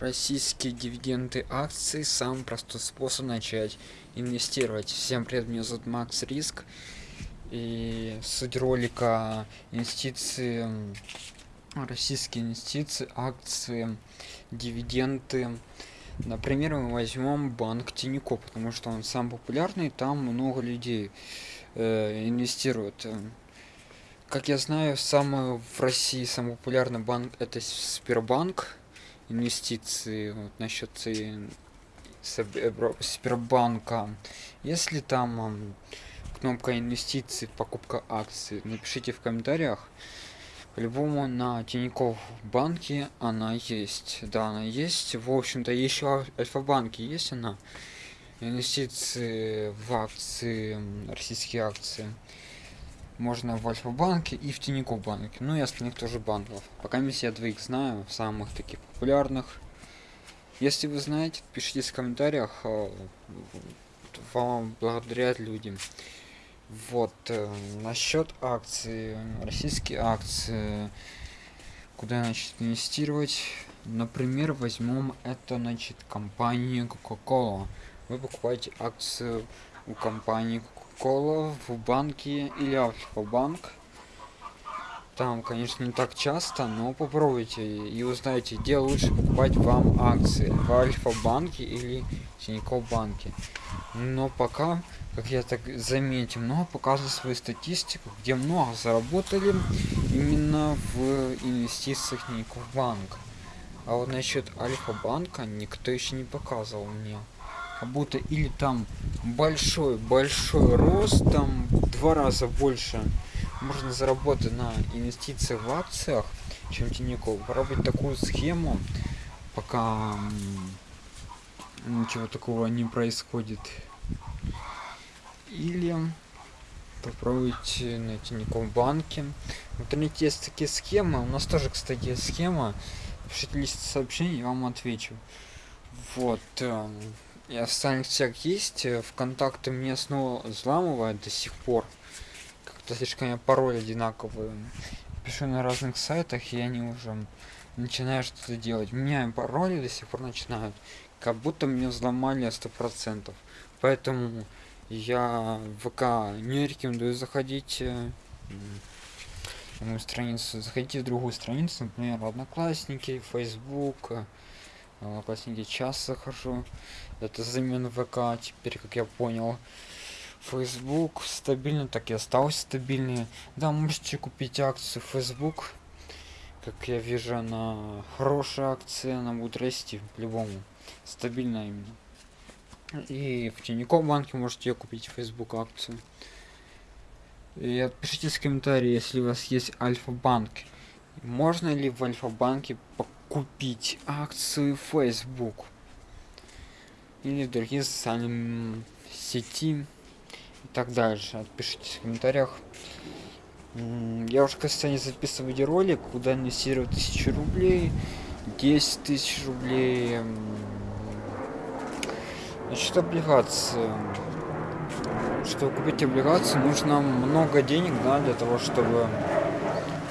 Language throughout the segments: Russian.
Российские дивиденды акций – самый простой способ начать инвестировать. Всем привет, меня зовут Макс Риск. И суть ролика инвестиции, российские инвестиции, акции, дивиденды. Например, мы возьмем банк Тинько, потому что он самый популярный, там много людей э, инвестируют. Как я знаю, самый в России самый популярный банк это Сбербанк инвестиции вот, насчет Сбербанка. Если там кнопка инвестиции, покупка акций, напишите в комментариях. По-любому на Тинькофф банке она есть. Да, она есть. В общем-то, еще Альфа-банке есть она. Инвестиции в акции, российские акции можно в Альфа-банке и в Тинькофф банке. Ну и остальных тоже банков. Пока я двоих знаю, самых таких популярных. Если вы знаете, пишите в комментариях, а, вам благодарят людям. Вот, э, насчет акций, российские акции, куда значит инвестировать. Например, возьмем это, значит, компания Coca-Cola. Вы покупаете акцию у компании Coca-Cola в банке или Альфа-банк. Там, конечно, не так часто, но попробуйте и узнаете, где лучше покупать вам акции. В Альфа-банке или Тинькофф банке. Но пока, как я так заметил, много показывает свою статистику, где много заработали именно в инвестициях Тинькофф банк. А вот насчет Альфа-банка никто еще не показывал мне будто или там большой большой рост там два раза больше можно заработать на инвестициях в акциях чем Тинькофф. Попробовать такую схему пока ничего такого не происходит. Или попробовать на Тинькофф банке в интернете есть такие схемы. У нас тоже кстати схема. Пишите лист сообщений я вам отвечу. Вот эм, я в сетях есть, э, ВКонтакте мне снова взламывает до сих пор. Как-то слишком я пароль одинаковые. Пишу на разных сайтах, и они уже начинают что-то делать. Меняю пароли до сих пор начинают. Как будто мне взломали сто процентов. Поэтому я в ВК не рекомендую заходить э, на мою страницу. Заходите в другую страницу, например, Одноклассники, Facebook, Одноклассники час захожу. Это замен ВК, теперь, как я понял. Facebook стабильно, так и остался стабильный. Да, можете купить акцию Facebook. Как я вижу, она хорошая акция, она будет расти по-любому. Стабильно именно. И в Тинькофф банке можете купить Facebook акцию. И отпишите в комментарии, если у вас есть Альфа-банк. Можно ли в Альфа-банке купить акцию Facebook или другие социальные сети и так дальше. Отпишитесь в комментариях. Я уже, кстати, записываю ролик, куда инвестировать тысячу рублей, 10 тысяч рублей. Значит, облигации. Чтобы купить облигации, нужно много денег, да, для того, чтобы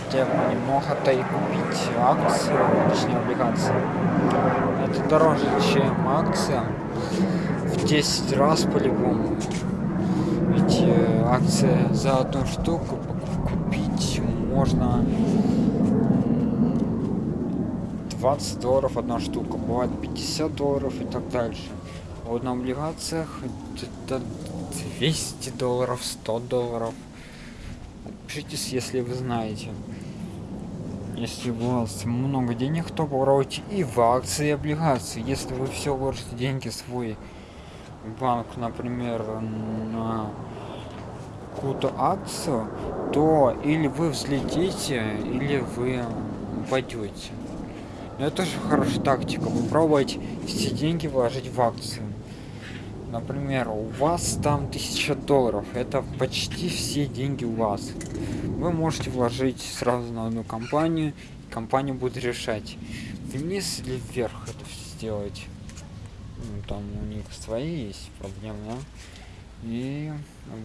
хотя бы немного-то и купить акции, точнее облигации. Это дороже, чем акция в 10 раз по-любому. Ведь э, акция за одну штуку купить можно 20 долларов одна штука, бывает 50 долларов и так дальше. А вот на облигациях это 200 долларов, 100 долларов. Пишитесь, если вы знаете. Если у вас много денег, то попробуйте и в акции, и облигации. Если вы все вложите деньги свой банк, например, на какую-то акцию, то или вы взлетите, или вы упадете. Это тоже хорошая тактика. Попробовать все деньги вложить в акцию. Например, у вас там 1000 долларов. Это почти все деньги у вас вы можете вложить сразу на одну компанию, и компания будет решать, вниз или вверх это сделать. Ну, там у них свои есть проблемы, да? И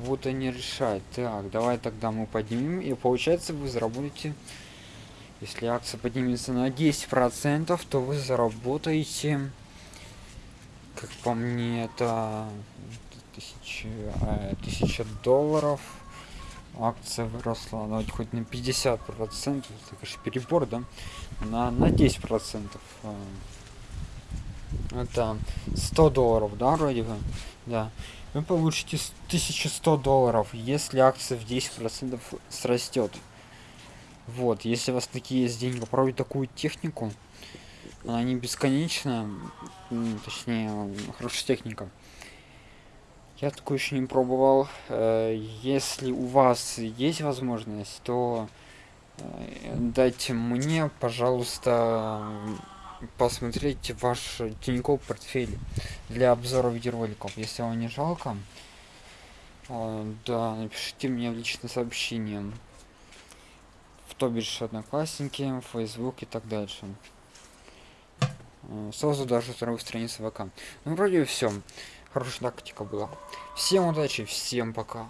будут они решать. Так, давай тогда мы поднимем, и получается вы заработаете Если акция поднимется на 10%, то вы заработаете, как по мне, это тысяча, э, тысяча долларов. Акция выросла, давайте хоть на 50 процентов, это конечно перебор, да, на, на 10 процентов. э, Это 100 долларов, да, вроде бы, да. Вы получите с- 1100 долларов, если акция в 10 процентов срастет. Вот, если у вас такие есть деньги, попробуйте такую технику. Она не точнее, хорошая техника. Я такую еще не пробовал. Э, Если у вас есть возможность, то э, дайте мне, пожалуйста, посмотреть ваш Тинькофф портфель для обзора видеороликов. Если вам не жалко, э, да, напишите мне в личное сообщение в то бишь одноклассники, Facebook и так дальше. Сразу даже вторую страницу ВК. Ну, вроде все. Хорошая тактика была. Всем удачи, всем пока.